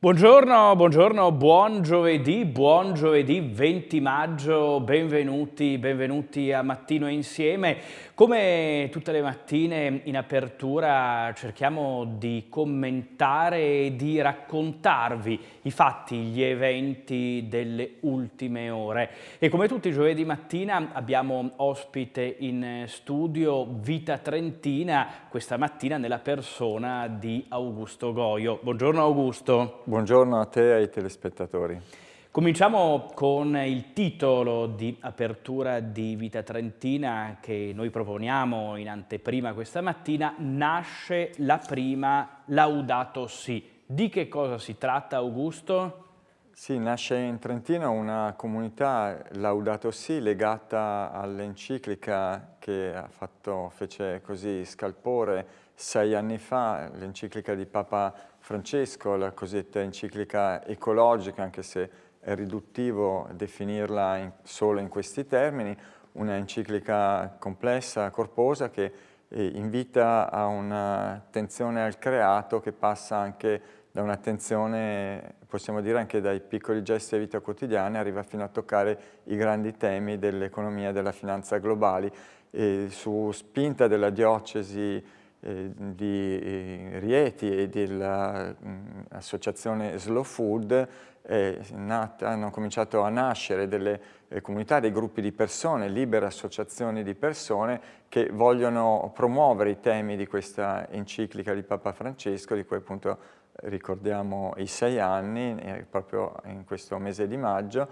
Buongiorno, buongiorno, buon giovedì, buon giovedì 20 maggio, benvenuti, benvenuti a Mattino Insieme. Come tutte le mattine in apertura cerchiamo di commentare e di raccontarvi i fatti, gli eventi delle ultime ore. E come tutti i giovedì mattina abbiamo ospite in studio Vita Trentina, questa mattina nella persona di Augusto Goio. Buongiorno Augusto. Buongiorno a te e ai telespettatori. Cominciamo con il titolo di apertura di Vita Trentina che noi proponiamo in anteprima questa mattina, Nasce la prima Laudato Si. Di che cosa si tratta Augusto? Sì, nasce in Trentino una comunità Laudato Si legata all'enciclica che fatto, fece così scalpore sei anni fa, l'enciclica di Papa Francesco, la cosiddetta enciclica ecologica, anche se è riduttivo definirla in, solo in questi termini, una enciclica complessa, corposa, che eh, invita a un'attenzione al creato che passa anche da un'attenzione, possiamo dire anche dai piccoli gesti di vita quotidiana, arriva fino a toccare i grandi temi dell'economia e della finanza globali. E su spinta della diocesi eh, di eh, Rieti e dell'associazione Slow Food eh, nata, hanno cominciato a nascere delle comunità, dei gruppi di persone, libere associazioni di persone che vogliono promuovere i temi di questa enciclica di Papa Francesco, di cui appunto ricordiamo i sei anni, proprio in questo mese di maggio,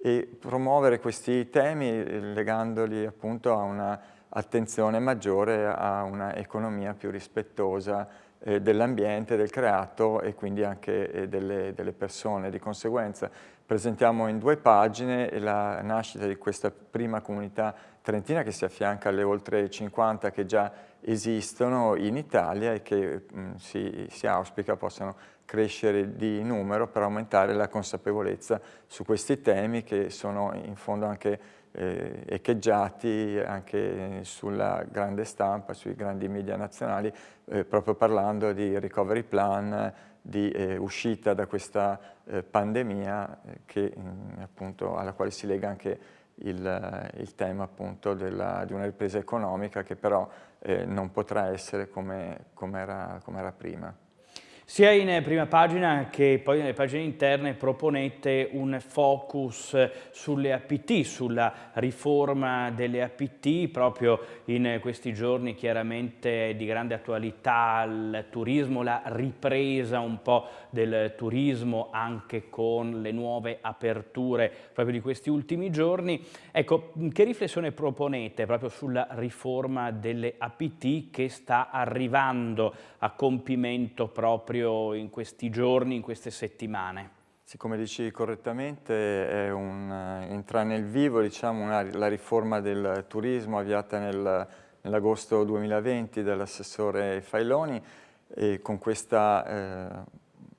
e promuovere questi temi legandoli appunto a una attenzione maggiore a una economia più rispettosa eh, dell'ambiente, del creato e quindi anche eh, delle, delle, persone. Di conseguenza presentiamo in due pagine la nascita di questa prima comunità trentina che si affianca alle oltre 50 che già esistono in Italia e che mh, si, si auspica possano crescere di numero per aumentare la consapevolezza su questi temi che sono in fondo anche eh, echeggiati anche sulla grande stampa, sui grandi media nazionali, eh, proprio parlando di recovery plan, di eh, uscita da questa eh, pandemia eh, che, mh, appunto, alla quale si lega anche il, il tema appunto della, di una ripresa economica che però eh, non potrà essere come, come, era, come era prima. Sia in prima pagina che poi nelle pagine interne proponete un focus sulle APT, sulla riforma delle APT, proprio in questi giorni chiaramente di grande attualità il turismo, la ripresa un po' del turismo anche con le nuove aperture proprio di questi ultimi giorni. Ecco, che riflessione proponete proprio sulla riforma delle APT che sta arrivando a compimento proprio proprio in questi giorni, in queste settimane? Sì, come dici correttamente, un, entra nel vivo diciamo, una, la riforma del turismo avviata nel, nell'agosto 2020 dall'assessore Failoni e con questa eh,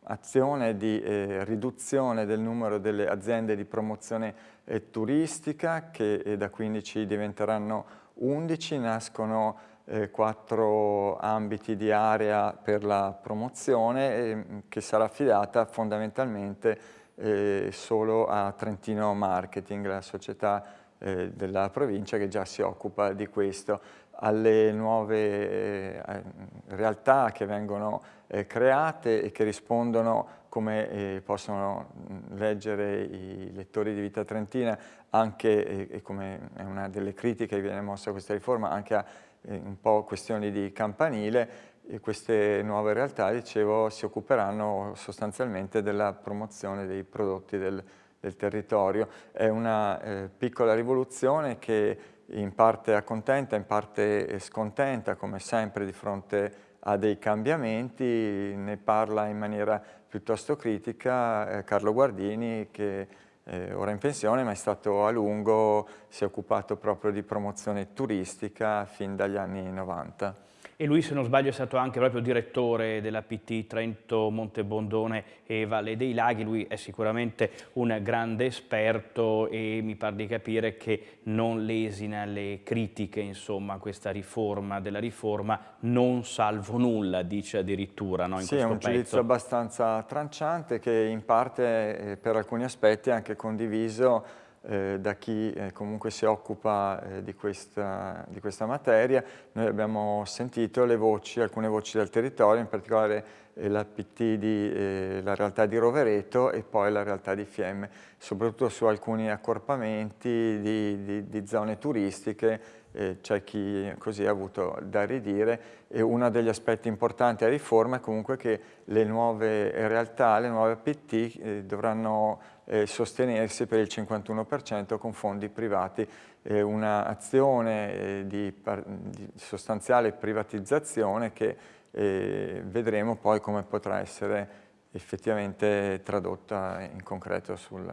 azione di eh, riduzione del numero delle aziende di promozione eh, turistica che eh, da 15 diventeranno 11, nascono eh, quattro ambiti di area per la promozione eh, che sarà affidata fondamentalmente eh, solo a Trentino Marketing, la società eh, della provincia che già si occupa di questo. Alle nuove eh, realtà che vengono create e che rispondono come possono leggere i lettori di Vita Trentina anche, e come è una delle critiche che viene mossa a questa riforma, anche a un po' questioni di campanile e queste nuove realtà, dicevo, si occuperanno sostanzialmente della promozione dei prodotti del, del territorio. È una eh, piccola rivoluzione che in parte accontenta, in parte scontenta, come sempre di fronte a dei cambiamenti, ne parla in maniera piuttosto critica eh, Carlo Guardini che eh, ora in pensione, ma è stato a lungo, si è occupato proprio di promozione turistica fin dagli anni 90. E lui, se non sbaglio, è stato anche proprio direttore della PT Trento, Montebondone e Valle dei Laghi. Lui è sicuramente un grande esperto e mi pare di capire che non lesina le critiche, insomma, a questa riforma della riforma, non salvo nulla, dice addirittura. No, in sì, è un pezzo. giudizio abbastanza tranciante che in parte eh, per alcuni aspetti è anche condiviso eh, da chi eh, comunque si occupa eh, di, questa, di, questa, materia. Noi abbiamo sentito voci, alcune voci del territorio, in particolare eh, la PT di eh, la realtà di Rovereto e poi la realtà di Fiemme, soprattutto su alcuni accorpamenti di, di, di zone turistiche c'è chi così ha avuto da ridire e uno degli aspetti importanti a riforma è comunque che le nuove realtà, le nuove PT eh, dovranno eh, sostenersi per il 51% con fondi privati. Eh, Un'azione di, di, sostanziale privatizzazione che eh, vedremo poi come potrà essere effettivamente tradotta in concreto sul,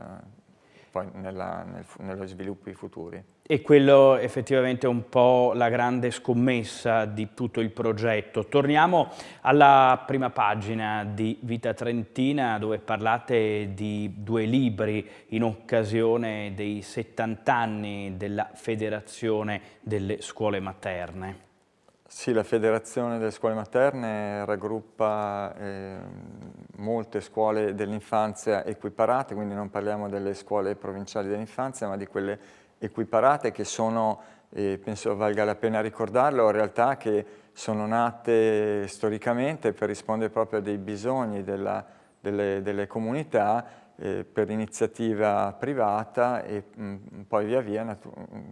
nella, nel, nello sviluppi futuri. E quello effettivamente è un po' la grande scommessa di tutto il progetto. Torniamo alla prima pagina di Vita Trentina dove parlate di due libri in occasione dei 70 anni della Federazione delle Scuole Materne. Sì, la Federazione delle Scuole Materne raggruppa eh, molte scuole dell'infanzia equiparate, quindi non parliamo delle scuole provinciali dell'infanzia, ma di quelle equiparate che sono, eh, penso valga la pena ricordarlo, realtà che sono nate storicamente per rispondere proprio a dei bisogni della, delle, delle, comunità eh, per iniziativa privata e mh, poi via via,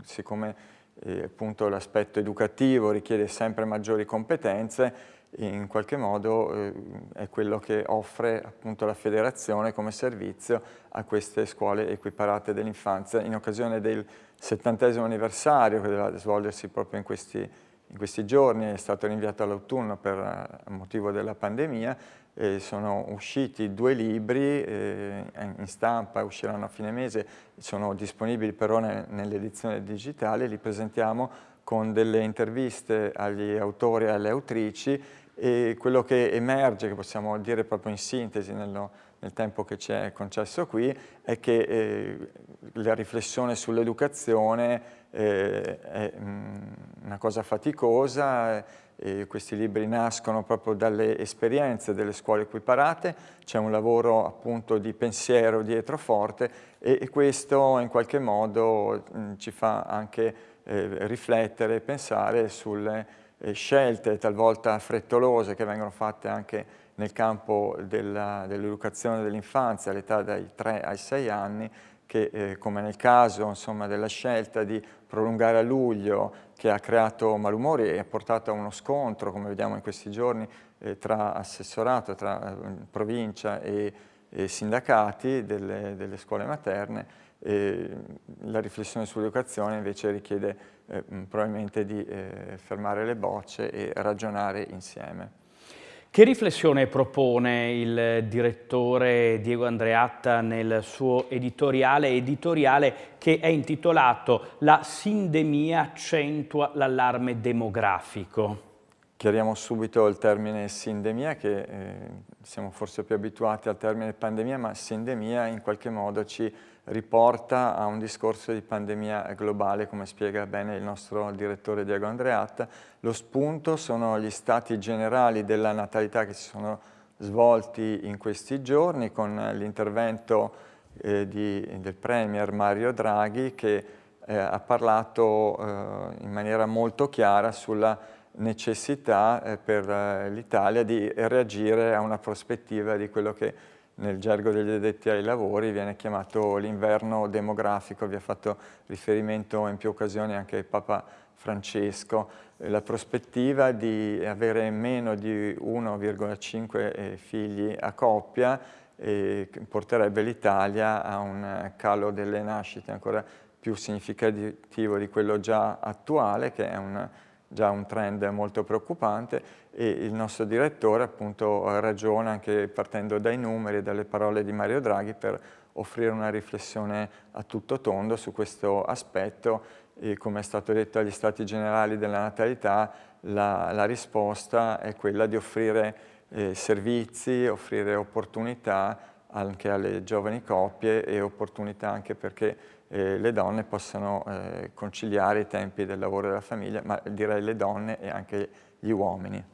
siccome eh, l'aspetto educativo richiede sempre maggiori competenze in qualche modo eh, è quello che offre appunto la federazione come servizio a queste scuole equiparate dell'infanzia. In occasione del settantesimo anniversario che deve svolgersi proprio in questi, in questi giorni, è stato rinviato all'autunno per eh, motivo della pandemia, eh, sono usciti due libri eh, in stampa, usciranno a fine mese, sono disponibili però ne, nell'edizione digitale, li presentiamo con delle interviste agli autori e alle autrici e quello che emerge, che possiamo dire proprio in sintesi nello, nel tempo che ci è concesso qui, è che eh, la riflessione sull'educazione eh, è mm, una cosa faticosa, eh, questi libri nascono proprio dalle esperienze delle scuole equiparate, c'è un lavoro appunto di pensiero dietro forte e, e questo in qualche modo mh, mm, ci fa anche eh, riflettere e pensare sulle eh, scelte talvolta frettolose che vengono fatte anche nel campo dell'educazione dell dell'infanzia all'età dai 3 ai 6 anni che eh, come nel caso insomma, della scelta di prolungare a luglio che ha creato malumori e ha portato a uno scontro come vediamo in questi giorni eh, tra assessorato, tra eh, provincia e, e sindacati delle, delle, scuole materne la riflessione sull'educazione invece richiede eh, probabilmente di eh, fermare le bocce e ragionare insieme. Che riflessione propone il direttore Diego Andreatta nel suo editoriale, editoriale che è intitolato La sindemia accentua l'allarme demografico? Chiariamo subito il termine sindemia, che eh, siamo forse più abituati al termine pandemia, ma sindemia in qualche modo ci riporta a un discorso di pandemia globale, come spiega bene il nostro direttore Diego Andreatta. Lo spunto sono gli stati generali della natalità che si sono svolti in questi giorni con l'intervento eh, del Premier Mario Draghi che eh, ha parlato eh, in maniera molto chiara sulla necessità eh, per eh, l'Italia di reagire a una prospettiva di quello che nel gergo degli addetti ai lavori viene chiamato l'inverno demografico, vi ha fatto riferimento in più occasioni anche Papa Francesco, eh, la prospettiva di avere meno di 1,5 figli a coppia eh, porterebbe l'Italia a un calo delle nascite ancora più significativo di quello già attuale, che è un già un trend molto preoccupante e il nostro direttore appunto ragiona anche partendo dai numeri e dalle parole di Mario Draghi per offrire una riflessione a tutto tondo su questo aspetto. E come è stato detto agli Stati Generali della Natalità, la, la risposta è quella di offrire eh, servizi, offrire opportunità anche alle giovani coppie e opportunità anche perché eh, le donne possano eh, conciliare i tempi del lavoro e della famiglia, ma direi le donne e anche gli uomini.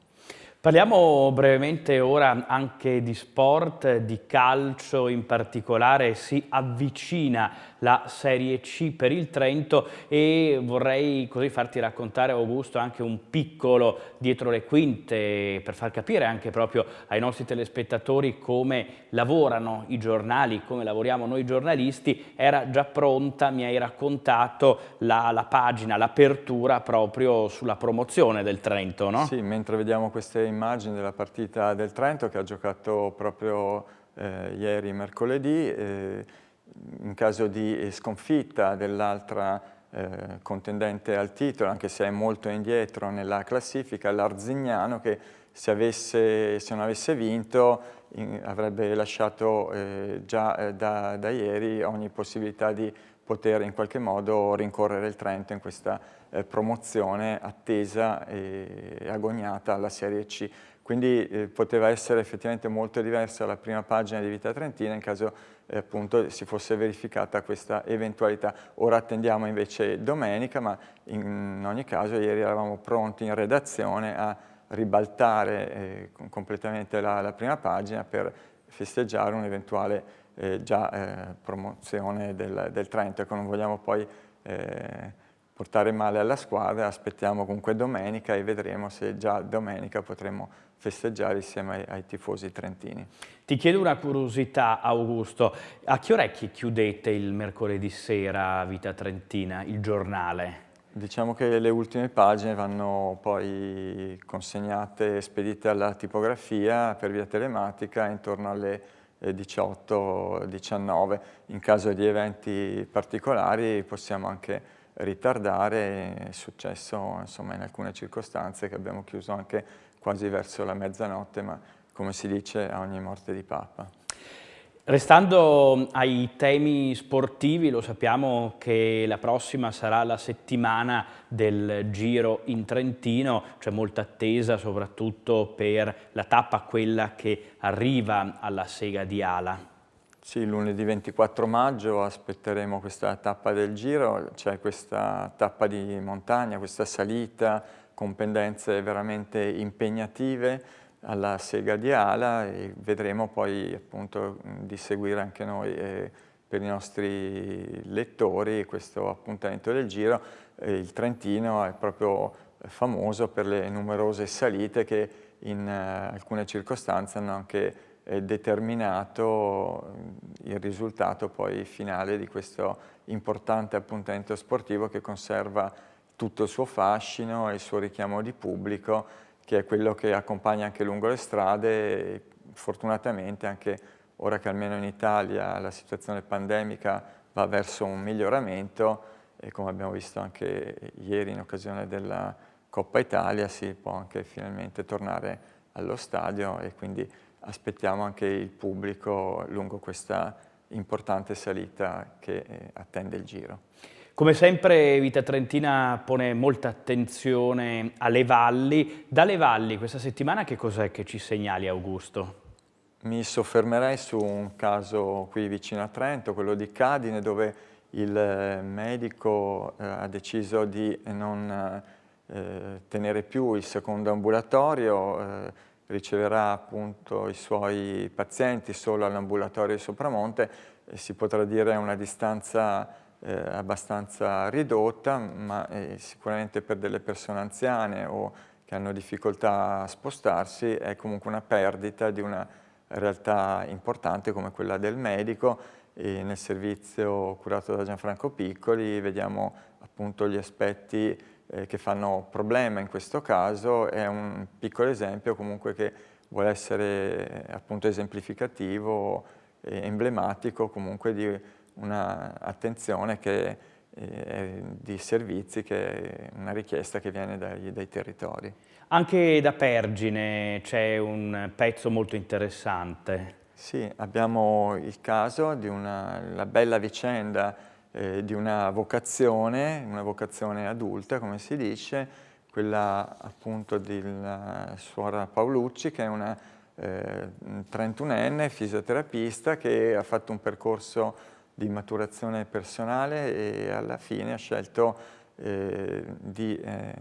Parliamo brevemente ora anche di sport, di calcio in particolare, si avvicina la Serie C per il Trento e vorrei così farti raccontare Augusto anche un piccolo dietro le quinte per far capire anche proprio ai nostri telespettatori come lavorano i giornali, come lavoriamo noi giornalisti, era già pronta, mi hai raccontato la, la pagina, l'apertura proprio sulla promozione del Trento, no? Sì, mentre vediamo queste immagini della partita del Trento che ha giocato proprio eh, ieri mercoledì, eh, in caso di sconfitta dell'altra eh, contendente al titolo, anche se è molto indietro nella classifica, l'Arzignano che se, avesse, se, non avesse vinto in, avrebbe lasciato eh, già eh, da, da, ieri ogni possibilità di poter in qualche modo rincorrere il Trento in questa eh, promozione attesa e agognata alla Serie C. Quindi eh, poteva essere effettivamente molto diversa la prima pagina di Vita Trentina in caso eh, appunto si fosse verificata questa eventualità. Ora attendiamo invece domenica, ma in ogni caso ieri eravamo pronti in redazione a ribaltare eh, completamente la, la, prima pagina per festeggiare un'eventuale eh, già eh, promozione del, del Trento. Ecco, non vogliamo poi eh, portare male alla squadra, aspettiamo comunque domenica e vedremo se già domenica potremo festeggiare insieme ai, ai, tifosi trentini. Ti chiedo una curiosità Augusto, a che orecchi chiudete il mercoledì sera Vita Trentina, il giornale? Diciamo che le ultime pagine vanno poi consegnate e spedite alla tipografia per via telematica intorno alle 18-19. Eh, in caso di eventi particolari possiamo anche ritardare, è successo insomma, in alcune circostanze che abbiamo chiuso anche quasi verso la mezzanotte, ma come si dice a ogni morte di Papa. Restando ai temi sportivi, lo sappiamo che la prossima sarà la settimana del Giro in Trentino, c'è molta attesa soprattutto per la tappa, quella che arriva alla Sega di Ala. Sì, lunedì 24 maggio aspetteremo questa tappa del giro, c'è questa tappa di montagna, questa salita con pendenze veramente impegnative alla sega di Ala e vedremo poi appunto di seguire anche noi eh, per i nostri lettori questo appuntamento del giro. Eh, il Trentino è proprio famoso per le numerose salite che in eh, alcune circostanze hanno anche determinato il risultato poi finale di questo importante appuntamento sportivo che conserva tutto il suo fascino e il suo richiamo di pubblico che è quello che accompagna anche lungo le strade e fortunatamente anche ora che almeno in Italia la situazione pandemica va verso un miglioramento e come abbiamo visto anche ieri in occasione della Coppa Italia si può anche finalmente tornare allo stadio e quindi aspettiamo anche il pubblico lungo questa importante salita che eh, attende il Giro. Come sempre Vita Trentina pone molta attenzione alle valli. Dalle valli questa settimana che cos'è che ci segnali Augusto? Mi soffermerei su un caso qui vicino a Trento, quello di Cadine, dove il eh, medico eh, ha deciso di non eh, tenere più il secondo ambulatorio, eh, riceverà appunto i suoi pazienti solo all'ambulatorio di Sopramonte, eh, si potrà dire una distanza eh, abbastanza ridotta, ma eh, sicuramente per delle persone anziane o che hanno difficoltà a spostarsi è comunque una perdita di una realtà importante come quella del medico. E nel servizio curato da Gianfranco Piccoli vediamo appunto gli aspetti eh, che fanno problema in questo caso, è un piccolo esempio comunque che vuole essere eh, appunto esemplificativo e emblematico comunque di un'attenzione che eh, di servizi che è una richiesta che viene dai, dai territori. Anche da Pergine c'è un pezzo molto interessante. Sì, abbiamo il caso di una la bella vicenda eh, di una vocazione, una vocazione adulta, come si dice, quella appunto della suora Paolucci, che è una eh, 31enne fisioterapista che ha fatto un percorso di maturazione personale e alla fine ha scelto eh, di eh,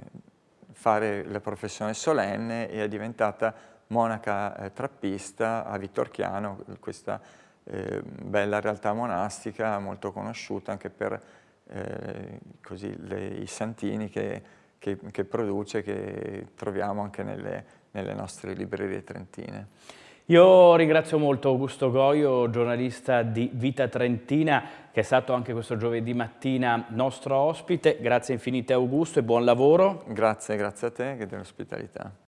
fare la professione solenne e è diventata monaca eh, trappista a Vittorchiano, questa eh, bella realtà monastica molto conosciuta anche per eh, così, le, i santini che, che, che, produce, che troviamo anche nelle, nelle nostre librerie trentine. Io ringrazio molto Augusto Goio, giornalista di Vita Trentina, che è stato anche questo giovedì mattina nostro ospite. Grazie infinite Augusto e buon lavoro. Grazie, grazie a te che dell'ospitalità.